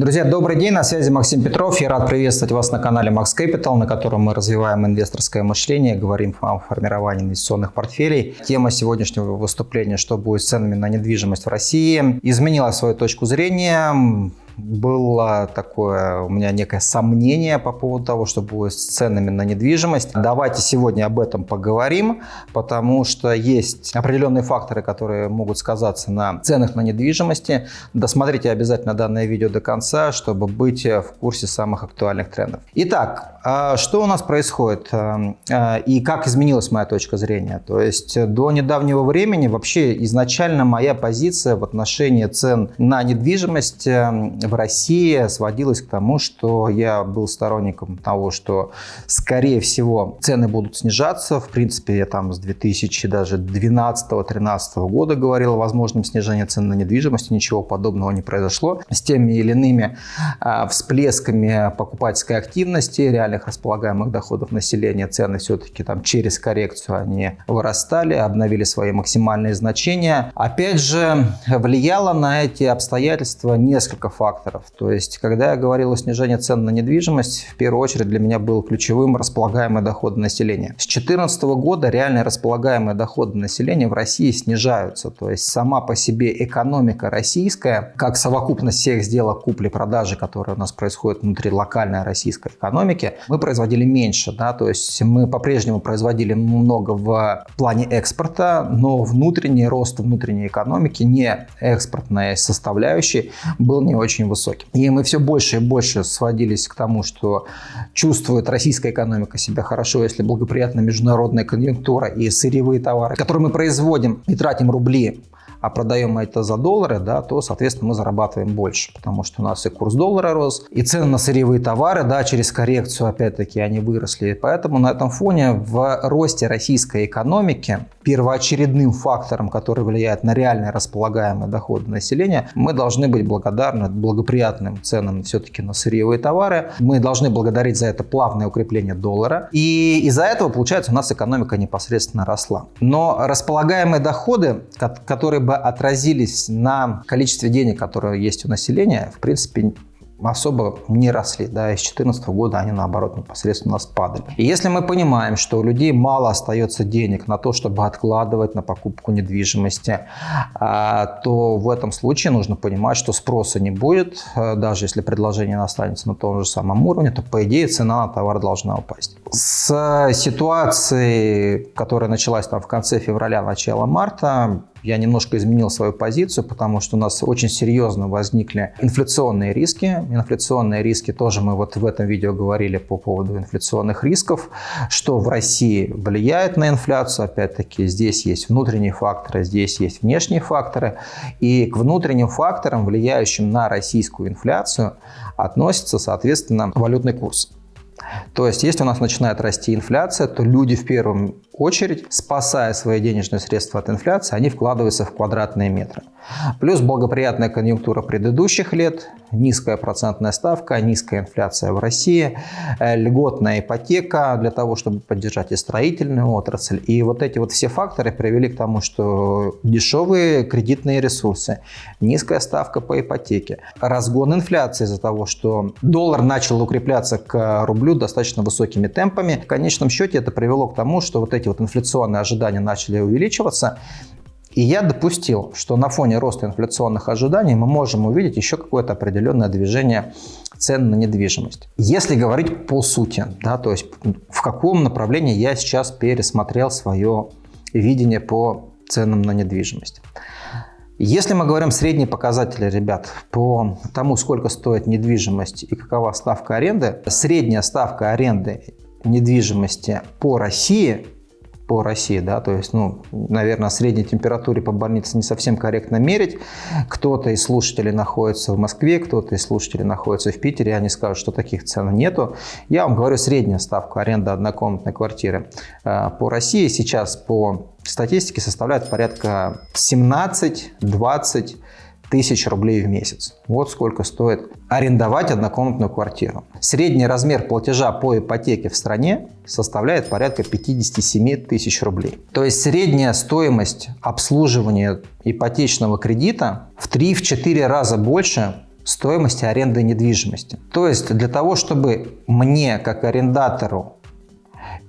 Друзья, добрый день, на связи Максим Петров. Я рад приветствовать вас на канале Max Capital, на котором мы развиваем инвесторское мышление, говорим о формировании инвестиционных портфелей. Тема сегодняшнего выступления «Что будет с ценами на недвижимость в России?» изменила свою точку зрения было такое у меня некое сомнение по поводу того, что будет с ценами на недвижимость. Давайте сегодня об этом поговорим, потому что есть определенные факторы, которые могут сказаться на ценах на недвижимости. Досмотрите обязательно данное видео до конца, чтобы быть в курсе самых актуальных трендов. Итак, что у нас происходит а, а, и как изменилась моя точка зрения? То есть до недавнего времени вообще изначально моя позиция в отношении цен на недвижимость в России сводилась к тому, что я был сторонником того, что скорее всего цены будут снижаться. В принципе, я там с 2012-2013 года говорил о возможном снижении цен на недвижимость. Ничего подобного не произошло. С теми или иными всплесками покупательской активности, реальных располагаемых доходов населения, цены все-таки там через коррекцию они вырастали, обновили свои максимальные значения. Опять же, влияло на эти обстоятельства несколько факторов. То есть, когда я говорил о снижении цен на недвижимость, в первую очередь для меня был ключевым располагаемые доходы населения. С 2014 года реальные располагаемые доходы населения в России снижаются. То есть, сама по себе экономика российская, как совокупность всех сделок купли-продажи, которые у нас происходят внутри локальной российской экономики, мы производили меньше. Да? То есть, мы по-прежнему производили много в плане экспорта, но внутренний рост внутренней экономики, не экспортная составляющая, был не очень высоким. И мы все больше и больше сводились к тому, что чувствует российская экономика себя хорошо, если благоприятная международная конъюнктура и сырьевые товары, которые мы производим и тратим рубли а продаем это за доллары, да, то, соответственно, мы зарабатываем больше, потому что у нас и курс доллара рос, и цены на сырьевые товары, да, через коррекцию, опять-таки, они выросли. Поэтому на этом фоне в росте российской экономики первоочередным фактором, который влияет на реальные располагаемые доходы населения, мы должны быть благодарны благоприятным ценам все-таки на сырьевые товары. Мы должны благодарить за это плавное укрепление доллара. И из-за этого, получается, у нас экономика непосредственно росла. Но располагаемые доходы, которые бы отразились на количестве денег, которые есть у населения, в принципе, особо не росли. Да, и с 2014 года они, наоборот, непосредственно спадали. И если мы понимаем, что у людей мало остается денег на то, чтобы откладывать на покупку недвижимости, а, то в этом случае нужно понимать, что спроса не будет. А, даже если предложение останется на том же самом уровне, то, по идее, цена на товар должна упасть. С ситуацией, которая началась там в конце февраля, начало марта, я немножко изменил свою позицию, потому что у нас очень серьезно возникли инфляционные риски. Инфляционные риски тоже мы вот в этом видео говорили по поводу инфляционных рисков, что в России влияет на инфляцию. Опять-таки здесь есть внутренние факторы, здесь есть внешние факторы. И к внутренним факторам, влияющим на российскую инфляцию, относится, соответственно, валютный курс. То есть, если у нас начинает расти инфляция, то люди в первую очередь, спасая свои денежные средства от инфляции, они вкладываются в квадратные метры. Плюс благоприятная конъюнктура предыдущих лет, низкая процентная ставка, низкая инфляция в России, э, льготная ипотека для того, чтобы поддержать и строительную отрасль. И вот эти вот все факторы привели к тому, что дешевые кредитные ресурсы, низкая ставка по ипотеке, разгон инфляции из-за того, что доллар начал укрепляться к рублю достаточно высокими темпами. В конечном счете это привело к тому, что вот эти вот инфляционные ожидания начали увеличиваться, и я допустил, что на фоне роста инфляционных ожиданий мы можем увидеть еще какое-то определенное движение цен на недвижимость. Если говорить по сути, да, то есть в каком направлении я сейчас пересмотрел свое видение по ценам на недвижимость. Если мы говорим средние показатели, ребят, по тому, сколько стоит недвижимость и какова ставка аренды, средняя ставка аренды недвижимости по России по России, да, то есть, ну, наверное, средней температуре по больнице не совсем корректно мерить. Кто-то из слушателей находится в Москве, кто-то из слушателей находится в Питере, они скажут, что таких цен нету. Я вам говорю средняя ставка аренды однокомнатной квартиры э, по России сейчас по статистике составляет порядка 17-20 тысяч рублей в месяц. Вот сколько стоит арендовать однокомнатную квартиру. Средний размер платежа по ипотеке в стране составляет порядка 57 тысяч рублей. То есть средняя стоимость обслуживания ипотечного кредита в 3-4 раза больше, стоимости аренды недвижимости. То есть для того, чтобы мне, как арендатору,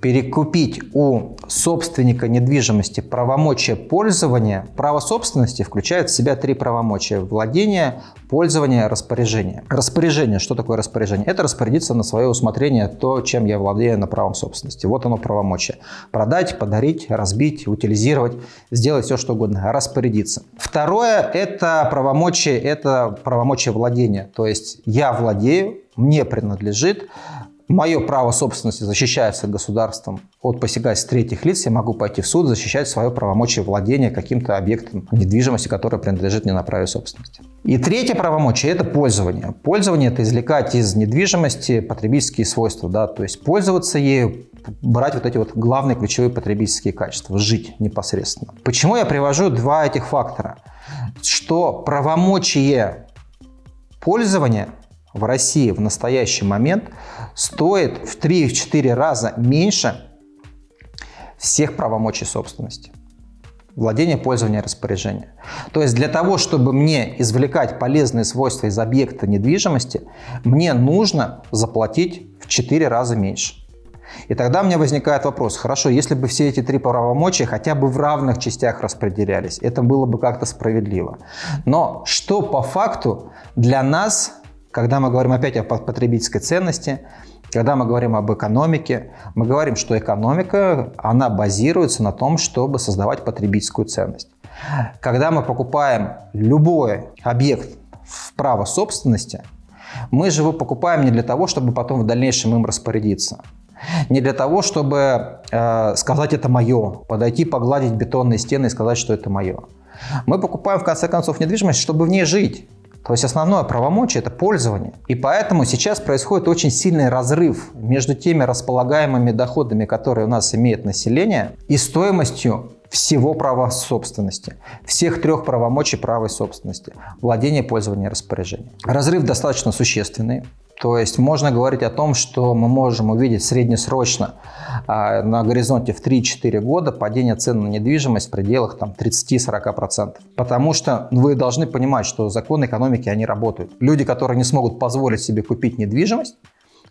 перекупить у собственника недвижимости правомочия пользования, право собственности включает в себя три правомочия – владение, пользование, распоряжение. Распоряжение. Что такое распоряжение? Это распорядиться на свое усмотрение то, чем я владею на правом собственности. Вот оно правомочие. Продать, подарить, разбить, утилизировать, сделать все, что угодно. Распорядиться. Второе – это правомочие, это правомочие владения. То есть я владею, мне принадлежит, мое право собственности защищается государством от посягательств третьих лиц, я могу пойти в суд защищать свое правомочие владения каким-то объектом недвижимости, который принадлежит мне на праве собственности. И третье правомочие – это пользование. Пользование – это извлекать из недвижимости потребительские свойства, да, то есть пользоваться ею, брать вот эти вот главные ключевые потребительские качества, жить непосредственно. Почему я привожу два этих фактора? Что правомочие пользования в России в настоящий момент стоит в 3-4 раза меньше всех правомочий собственности. Владение, пользование, распоряжение. То есть для того, чтобы мне извлекать полезные свойства из объекта недвижимости, мне нужно заплатить в 4 раза меньше. И тогда у меня возникает вопрос, хорошо, если бы все эти три правомочия хотя бы в равных частях распределялись, это было бы как-то справедливо. Но что по факту для нас когда мы говорим опять о потребительской ценности, когда мы говорим об экономике, мы говорим, что экономика, она базируется на том, чтобы создавать потребительскую ценность. Когда мы покупаем любой объект в право собственности, мы же его покупаем не для того, чтобы потом в дальнейшем им распорядиться. Не для того, чтобы э, сказать «это мое», подойти, погладить бетонные стены и сказать, что это мое. Мы покупаем, в конце концов, недвижимость, чтобы в ней жить. То есть основное правомочие – это пользование. И поэтому сейчас происходит очень сильный разрыв между теми располагаемыми доходами, которые у нас имеет население, и стоимостью всего права собственности, всех трех правомочий правой собственности – владение, пользование, распоряжение. Разрыв достаточно существенный. То есть можно говорить о том, что мы можем увидеть среднесрочно а, на горизонте в 3-4 года падение цен на недвижимость в пределах 30-40%. Потому что вы должны понимать, что законы экономики, они работают. Люди, которые не смогут позволить себе купить недвижимость,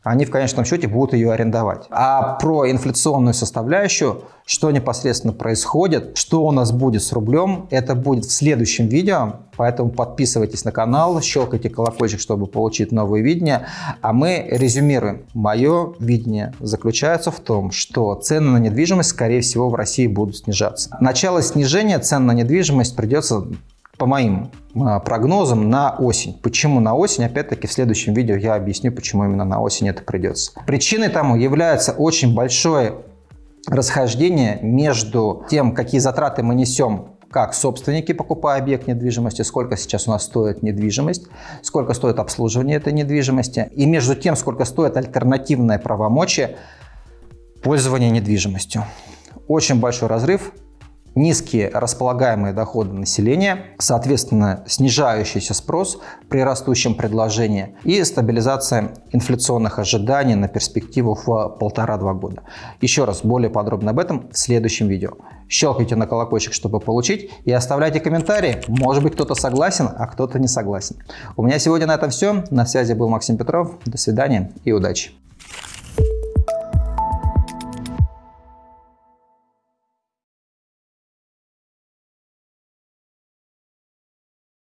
они в конечном счете будут ее арендовать. А про инфляционную составляющую, что непосредственно происходит, что у нас будет с рублем, это будет в следующем видео. Поэтому подписывайтесь на канал, щелкайте колокольчик, чтобы получить новые видения. А мы резюмируем. Мое видение заключается в том, что цены на недвижимость, скорее всего, в России будут снижаться. Начало снижения цен на недвижимость придется по моим а, прогнозам, на осень. Почему на осень? Опять-таки в следующем видео я объясню, почему именно на осень это придется. Причиной тому является очень большое расхождение между тем, какие затраты мы несем как собственники, покупая объект недвижимости, сколько сейчас у нас стоит недвижимость, сколько стоит обслуживание этой недвижимости, и между тем, сколько стоит альтернативное правомочие пользования недвижимостью. Очень большой разрыв, низкие располагаемые доходы населения, соответственно, снижающийся спрос при растущем предложении и стабилизация инфляционных ожиданий на перспективу в полтора-два года. Еще раз, более подробно об этом в следующем видео. Щелкайте на колокольчик, чтобы получить, и оставляйте комментарии. Может быть, кто-то согласен, а кто-то не согласен. У меня сегодня на этом все. На связи был Максим Петров. До свидания и удачи.